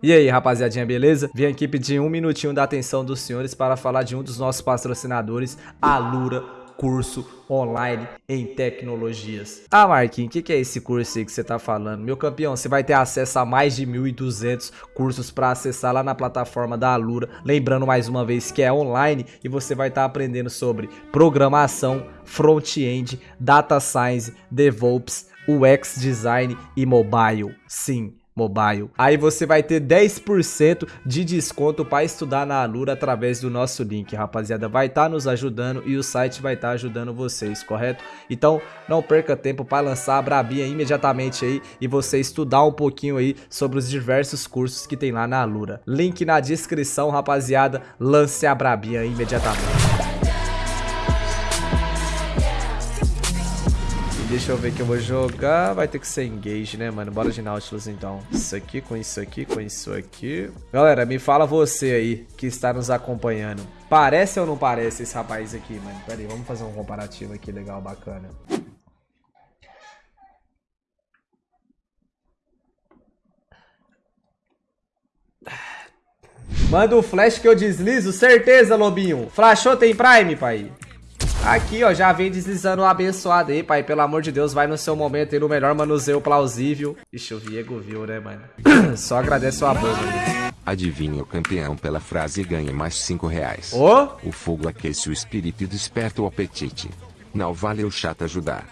E aí, rapaziadinha, beleza? Vim aqui pedir um minutinho da atenção dos senhores para falar de um dos nossos patrocinadores, a Lura Curso Online em Tecnologias. Ah, Marquinhos, o que, que, é esse curso aí que você tá falando? Meu campeão, você vai ter acesso a mais de 1.200 cursos para acessar lá na plataforma da Alura. Lembrando mais uma vez que é online e você vai estar tá aprendendo sobre programação, front-end, data science, DevOps, UX design e mobile. Sim, Mobile. Aí você vai ter 10% de desconto para estudar na Alura através do nosso link, rapaziada. Vai estar tá nos ajudando e o site vai estar tá ajudando vocês, correto? Então não perca tempo para lançar a Brabinha imediatamente aí e você estudar um pouquinho aí sobre os diversos cursos que tem lá na Alura. Link na descrição, rapaziada. Lance a Brabinha imediatamente. Deixa eu ver que eu vou jogar. Vai ter que ser engage, né, mano? Bora de Nautilus, então. Isso aqui com isso aqui com isso aqui. Galera, me fala você aí que está nos acompanhando. Parece ou não parece esse rapaz aqui, mano? Pera aí, vamos fazer um comparativo aqui legal, bacana. Manda o flash que eu deslizo, certeza, Lobinho. Flashou tem Prime, pai? Aqui, ó, já vem deslizando o abençoado aí, pai. Pelo amor de Deus, vai no seu momento aí no melhor manuseio plausível. Ixi, o Viego viu, né, mano? Só agradece o mano. Adivinha o campeão pela frase ganha mais 5 reais. Oh? O fogo aquece o espírito e desperta o apetite. Não vale o chato ajudar.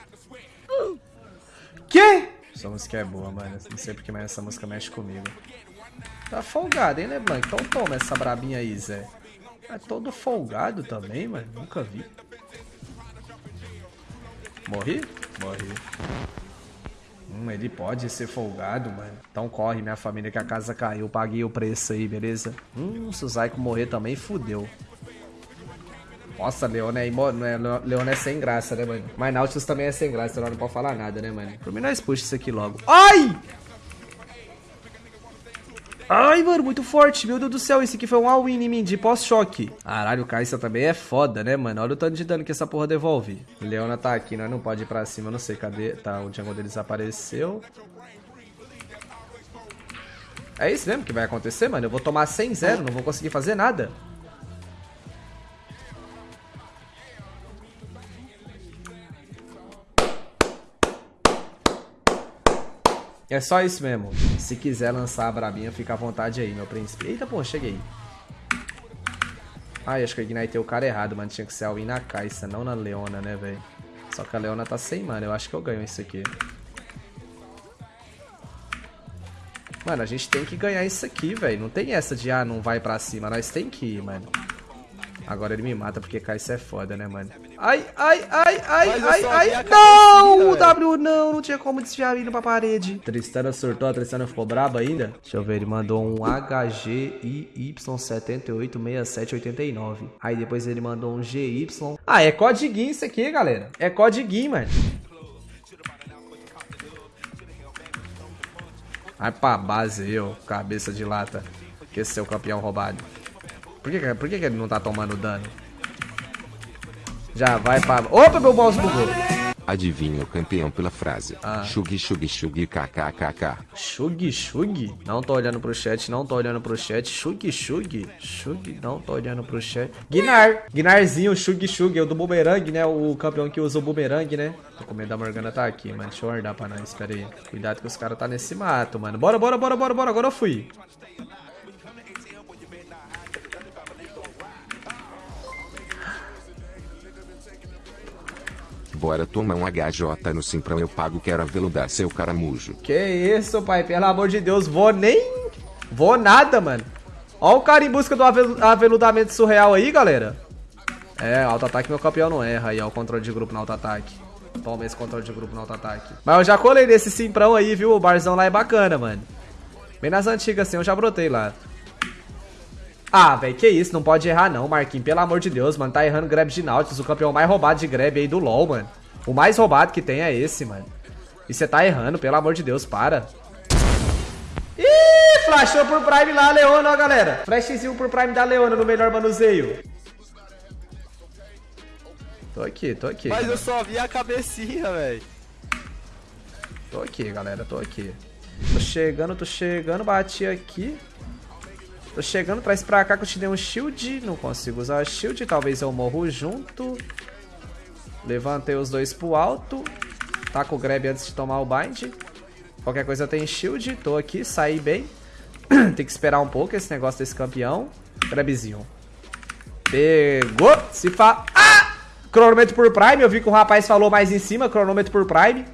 Que? Essa música é boa, mano. Não sei porque, mas essa música mexe comigo. Tá folgado, hein, LeBlanc? Então toma essa brabinha aí, Zé. É todo folgado também, mano. Nunca vi. Morri? Morri. Hum, ele pode ser folgado, mano. Então corre, minha família, que a casa caiu. Paguei o preço aí, beleza? Hum, se o Zyko morrer também, fudeu. Nossa, Leona é. É, Leona é sem graça, né, mano? Mas Nautilus também é sem graça, então não pode falar nada, né, mano? Por mim, nós puxa isso aqui logo. Ai! Ai, mano, muito forte. Meu Deus do céu, esse aqui foi um all-in em mim de pós-choque. Caralho, o Kai'Sa também é foda, né, mano? Olha o tanto de dano que essa porra devolve. Leona tá aqui, nós não pode ir pra cima, não sei cadê. Tá, o jungle deles apareceu. É isso mesmo que vai acontecer, mano? Eu vou tomar 100-0, não vou conseguir fazer nada. É só isso mesmo. Se quiser lançar a brabinha, fica à vontade aí, meu príncipe. Eita, pô, cheguei. Ai, acho que eu ignitei o cara errado, mano. Tinha que ser a win na Caixa, não na Leona, né, velho? Só que a Leona tá sem mana. Eu acho que eu ganho isso aqui. Mano, a gente tem que ganhar isso aqui, velho. Não tem essa de, ah, não vai pra cima. Nós tem que ir, mano. Agora ele me mata porque Kai'Sa é foda, né, mano? Ai, ai, ai, ai, ai, ai. Não! O W não, não tinha como desviar indo pra parede. Tristana surtou, a Tristana ficou braba ainda. Deixa eu ver, ele mandou um HGIY786789. Aí depois ele mandou um GY. Ah, é codiguinho isso aqui, galera. É codiguinho, mano. Vai pra base, eu, cabeça de lata. Que esse é o campeão roubado. Por que, por que ele não tá tomando dano? Já vai pra... Opa, meu mouse bugou. Adivinha o campeão pela frase. Ah. Shug, shug, shug, kkkk. Shug, shug? Não tô olhando pro chat, não tô olhando pro chat. Shug, shug? Shug, não tô olhando pro chat. Guinar. Guinarzinho, shug, shug. É o do boomerang, né? O campeão que usa o boomerang, né? Tô com medo da Morgana tá aqui, mano. Deixa eu guardar pra nós, pera aí. Cuidado que os caras tá nesse mato, mano. Bora, bora, bora, bora, bora. Agora eu fui. Bora tomar um HJ no Simprão, eu pago, quero aveludar seu caramujo. Que isso, pai, pelo amor de Deus, vou nem... Vou nada, mano. Ó o cara em busca do aveludamento surreal aí, galera. É, auto-ataque meu campeão não erra aí, ó, o controle de grupo no auto-ataque. Toma esse controle de grupo no auto-ataque. Mas eu já colei nesse Simprão aí, viu? O barzão lá é bacana, mano. Bem nas antigas assim, eu já brotei lá. Ah, velho, que isso, não pode errar não, Marquinhos. Pelo amor de Deus, mano. Tá errando grab de Nautilus, o campeão mais roubado de grab aí do LoL, mano. O mais roubado que tem é esse, mano. E você tá errando, pelo amor de Deus, para. Ih, flashou por Prime lá, Leona, ó, galera. Flashzinho por Prime da Leona no melhor manuseio. Tô aqui, tô aqui. Mas eu só vi a cabecinha, velho. Tô aqui, galera, tô aqui. Tô chegando, tô chegando, bati aqui. Tô chegando, traz pra cá que eu te dei um shield. Não consigo usar shield, talvez eu morro junto. Levantei os dois pro alto. Tá com o grab antes de tomar o bind. Qualquer coisa tem shield. Tô aqui, saí bem. tem que esperar um pouco esse negócio desse campeão. Grabzinho. Pegou. Se fa... Ah! Cronômetro por Prime. Eu vi que o rapaz falou mais em cima. Cronômetro por Prime.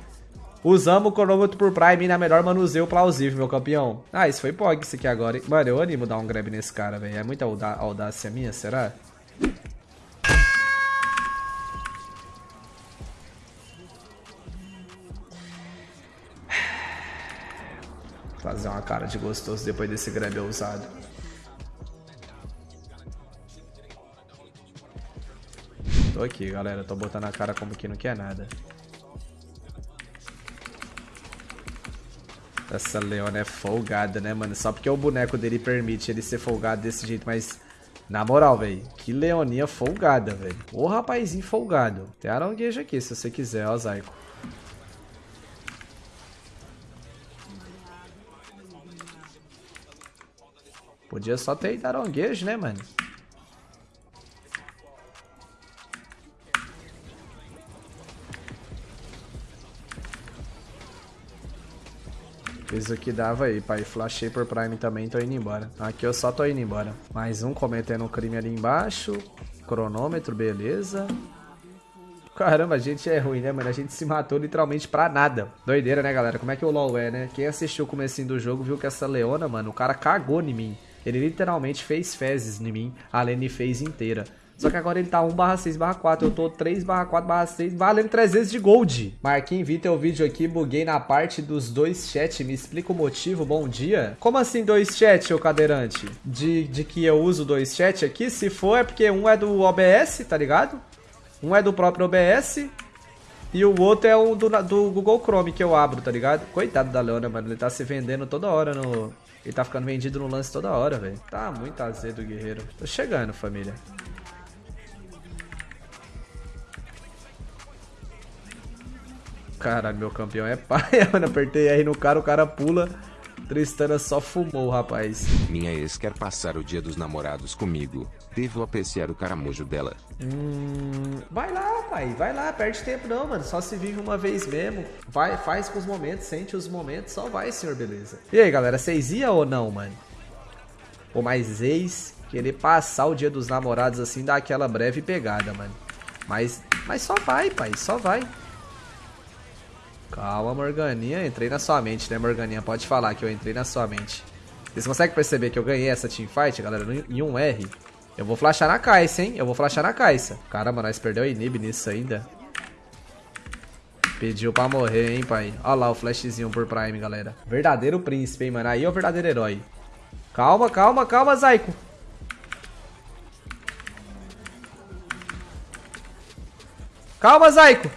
Usamos o cronômetro por Prime na melhor manuseio plausível, meu campeão. Ah, isso foi POG isso aqui agora, hein? Mano, eu animo dar um grab nesse cara, velho. É muita audácia minha, será? Fazer uma cara de gostoso depois desse grab ousado. Tô aqui, galera. Tô botando a cara como que não quer nada. Essa Leona é folgada, né, mano? Só porque o boneco dele permite ele ser folgado desse jeito, mas... Na moral, velho. Que leoninha folgada, velho. Ô rapazinho folgado. Tem aranguejo aqui, se você quiser, ó, Zaico. Podia só ter ido aranguejo, né, mano? Fiz o que dava aí, pai. Flashei por Prime também, tô indo embora. Aqui eu só tô indo embora. Mais um cometendo um crime ali embaixo. Cronômetro, beleza. Caramba, a gente é ruim, né, mano? A gente se matou literalmente pra nada. Doideira, né, galera? Como é que o LoL é, né? Quem assistiu o comecinho do jogo viu que essa Leona, mano, o cara cagou em mim. Ele literalmente fez fezes em mim, a Lene fez inteira. Só que agora ele tá 1 barra 6 barra 4. Eu tô 3 barra 4 barra 6, valendo 300 de gold. Marquinhos, vi teu vídeo aqui, buguei na parte dos dois chat. Me explica o motivo, bom dia. Como assim dois chat, ô cadeirante? De, de que eu uso dois chat aqui? Se for é porque um é do OBS, tá ligado? Um é do próprio OBS e o outro é um do, do Google Chrome que eu abro, tá ligado? Coitado da Leona, mano. Ele tá se vendendo toda hora no... Ele tá ficando vendido no lance toda hora, velho. Tá muito azedo guerreiro. Tô chegando, família. Caralho, meu campeão é pai, mano. Apertei R no cara, o cara pula. Tristana só fumou, rapaz. Minha ex quer passar o dia dos namorados comigo. Devo apreciar o caramujo dela. Hum, vai lá, pai. Vai lá, perde tempo não, mano. Só se vive uma vez mesmo. Vai, faz com os momentos, sente os momentos. Só vai, senhor, beleza. E aí, galera, vocês iam ou não, mano? Ou mais ex querer passar o dia dos namorados assim, dar aquela breve pegada, mano. Mas, mas só vai, pai. Só vai. Calma, Morganinha. Entrei na sua mente, né, Morganinha? Pode falar que eu entrei na sua mente. Vocês conseguem perceber que eu ganhei essa teamfight, galera, em um R? Eu vou flashar na caixa, hein? Eu vou flashar na caixa. Caramba, nós perdeu o inib nisso ainda. Pediu pra morrer, hein, pai? Olha lá o flashzinho por Prime, galera. Verdadeiro príncipe, hein, mano? Aí é o verdadeiro herói. Calma, calma, calma, Zaiko. Calma, Zaiko.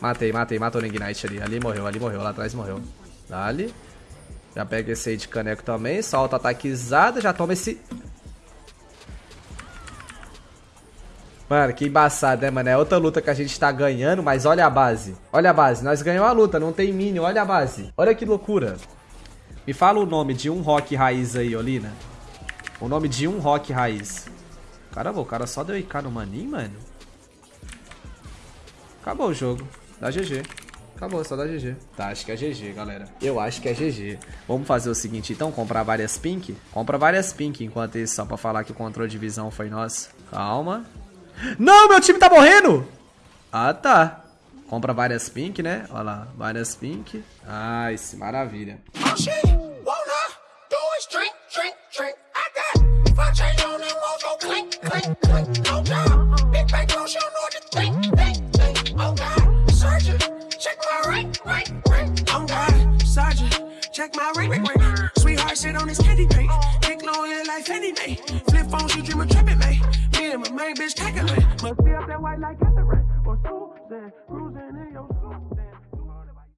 Matei, matei, matou o Ignite ali. Ali morreu, ali morreu, lá atrás morreu. Dali. Já pega esse aí de caneco também. Solta ataquezada, já toma esse... Mano, que embaçado, né, mano? É outra luta que a gente tá ganhando, mas olha a base. Olha a base, nós ganhamos a luta, não tem minion, olha a base. Olha que loucura. Me fala o nome de um rock raiz aí, Olina. O nome de um rock raiz. Caramba, o cara só deu IK no maninho, mano. Acabou o jogo. Dá GG. Acabou, só dá GG. Tá, acho que é GG, galera. Eu acho que é GG. Vamos fazer o seguinte, então, comprar várias pink? Compra várias pink enquanto isso, só pra falar que o controle de visão foi nosso. Calma. Não, meu time tá morrendo! Ah, tá. Compra várias pink, né? Olha lá, várias pink. Ai, ah, maravilha. My ring, ring, ring. Sweetheart sit on his candy paint.